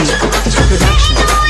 Production.